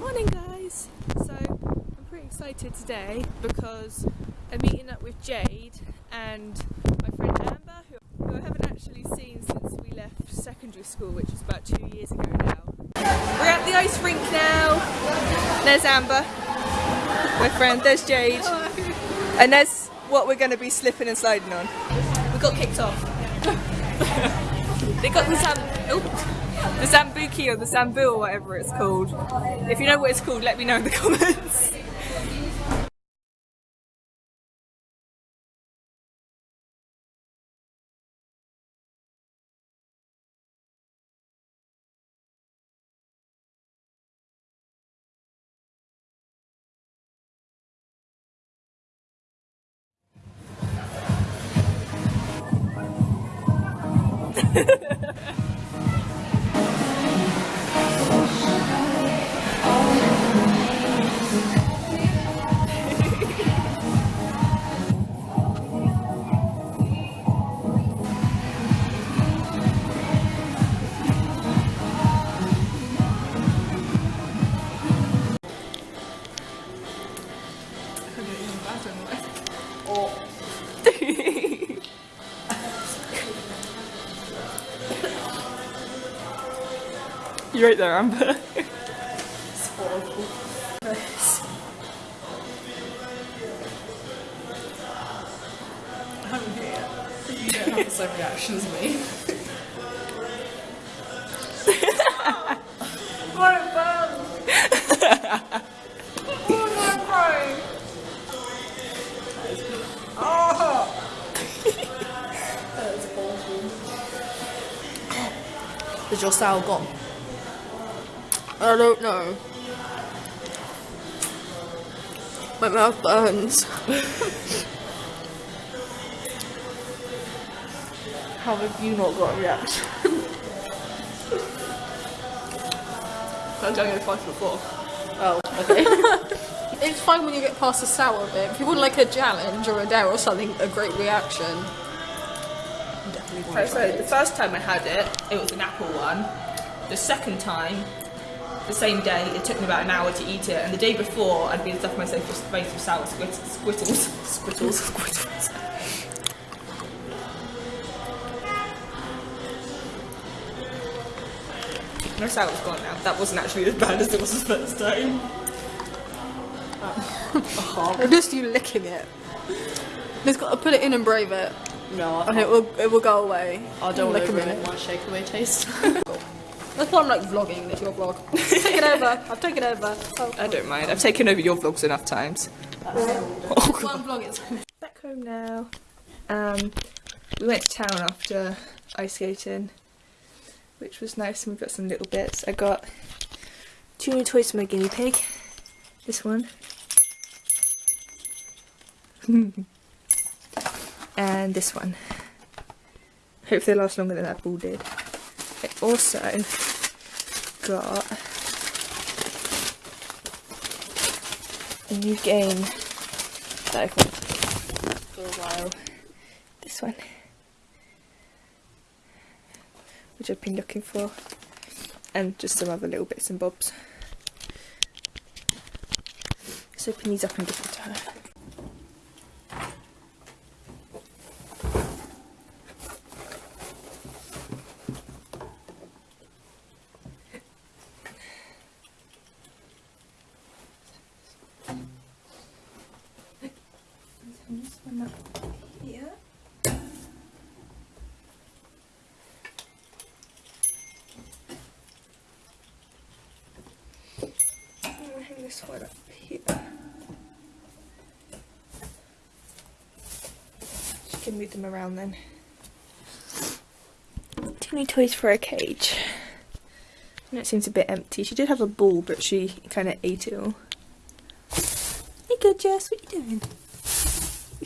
Morning guys! So I'm pretty excited today because I'm meeting up with Jade and my friend Amber who, who I haven't actually seen since we left secondary school which was about two years ago now. We're at the ice rink now. There's Amber, my friend, there's Jade and there's what we're going to be slipping and sliding on. We got kicked off. they got the oh, the Zambuki or the Zambu or whatever it's called. If you know what it's called, let me know in the comments. Oh. You're right there, Amber. It's. I'm same reaction as me. what a bum! oh. Oh! that is awful. Is your sour gone? I don't know. My mouth burns. How have you not got a reaction? I've done it twice before. Oh, okay. it's fine when you get past the sour bit. If you want like a challenge or a dare or something, a great reaction. Definitely want to try So the first time I had it, it was an apple one. The second time, the same day, it took me about an hour to eat it. And the day before, I'd been stuffing myself with face with sour squid- squittles. Squittles. Squittles. No sour's gone now. That wasn't actually as bad as it was the first time. Or just you licking it. Just got to put it in and brave it, No, and it will it will go away. I don't want to ruin minute. my shakeaway taste. That's why I'm like vlogging. It's your vlog. Take it over. I've taken over. Oh, I don't mind. I've taken over your vlogs enough times. one vlog is. Back home now. Um, we went to town after ice skating, which was nice, and we got some little bits. I got two new toys for my guinea pig. This one. and this one. Hope they last longer than that ball did. Also got a new game that I've wanted for a while. This one. Which I've been looking for. And just some other little bits and bobs. Let's open these up and give them to her. This one up here. I'm gonna hang this one up here. She can move them around then. Too many toys for a cage. And it seems a bit empty. She did have a ball, but she kind of ate it all. Hey, good Jess, what are you doing?